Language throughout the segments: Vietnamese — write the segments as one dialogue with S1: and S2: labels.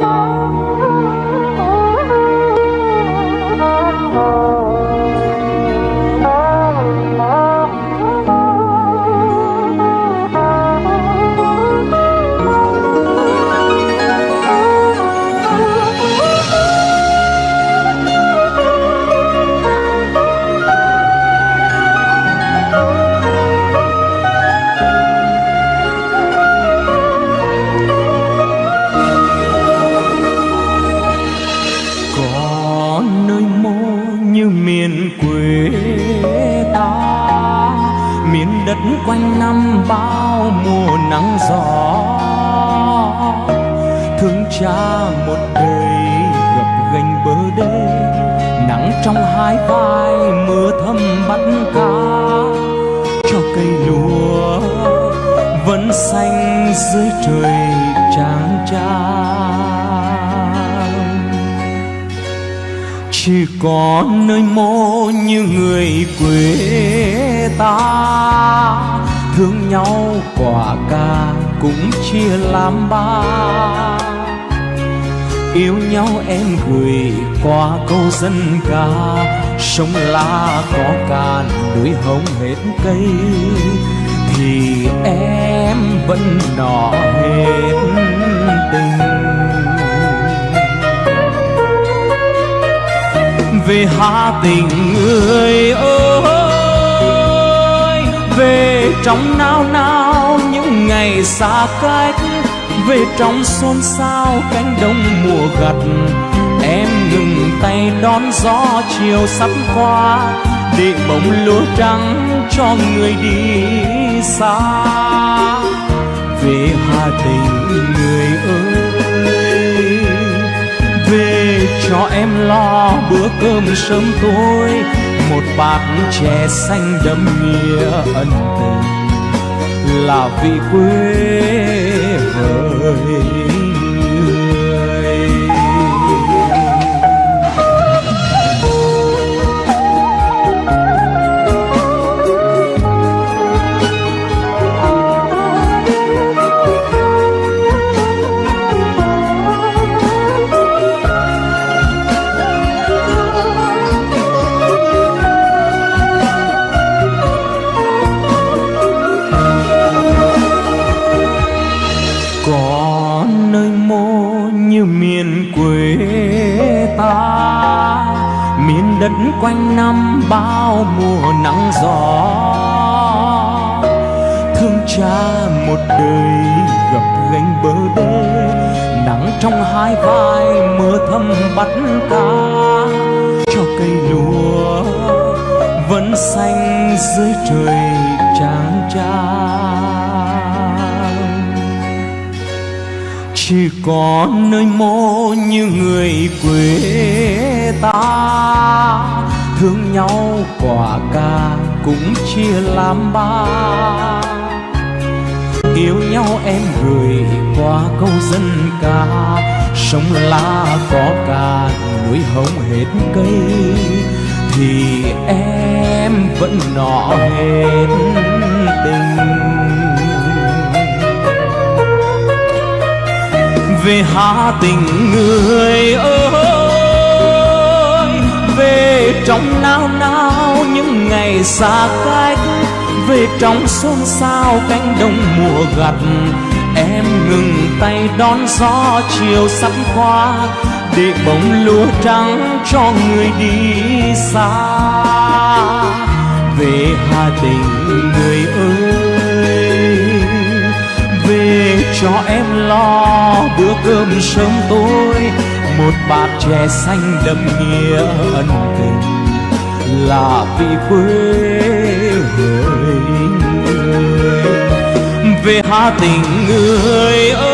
S1: alone. Nơi mô như miền quê ta. Miền đất quanh năm bao mùa nắng gió. Thương cha một đời gặp gành bờ đê. Nắng trong hai vai mưa thấm bắt cá. Cho cây lúa vẫn xanh dưới trời. Chỉ có nơi mô như người quê ta. Thương nhau quả ca cũng chia làm ba. Yêu nhau em gửi qua câu dân ca, sông la có cạn núi hồng hết cây, thì em vẫn nọ hết về Hà Tình người ơi. Về trong nao nao, những ngày xa cách. Về trong xôn xao, cánh đồng mùa gặt. Em ngừng tay đón gió, chiều sắp qua. Để bóng lúa trắng cho người đi xa. Về Hà Tình người ơi. Về cho em lo bữa cơm sớm tối. Một bát chè xanh đậm nghĩa ân tình là vì quê. Quê ta. Miền đất quanh năm bao mùa nắng gió. Thương cha một đời gặp gánh bờ đê nắng trong hai vai mưa thấm bắt cá. Cho cây lúa vẫn xanh dưới trời chỉ có nơi mô như người quê ta. Thương nhau quả ca cũng chia làm ba. Yêu nhau em gửi qua câu dân ca, sông la có ca, núi hồng hết cây. Thì em vẫn nọ hết tình về Hà Tình người ơi. Về trong nao nao những ngày xa cách, về trong xôn xao cánh đồng mùa gặt, em ngừng tay đón gió chiều sắp qua, để bóng lúa trắng cho người đi xa. Về Hà Tình cho em lo bữa cơm sớm tối. Một bát chè xanh đậm nghĩa ân tình là vì quê hỡi người. Về Hà Tình người ơi,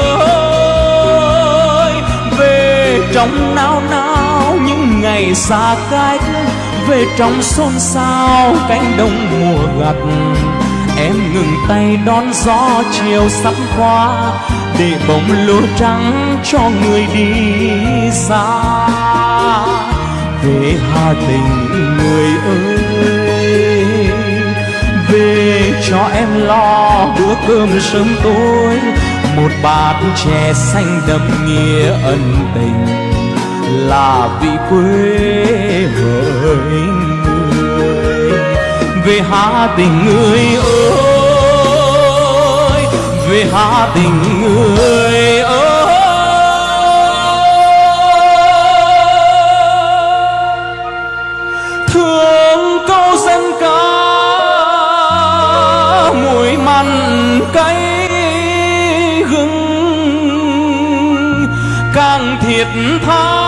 S1: về trong nao nao những ngày xa cách, về trong xôn xao cánh đồng mùa gặt em ngừng tay đón gió chiều sắp qua, để bóng lúa trắng cho người đi xa. Về Hà Tình người ơi, về cho em lo bữa cơm sớm tối. Một bát chè xanh đậm nghĩa ân tình là vị quê hỡi người về hà tình người ơi, về hà tình người ơi. Thương câu dân ca, mùi mặn cay gừng, càng thiệt tha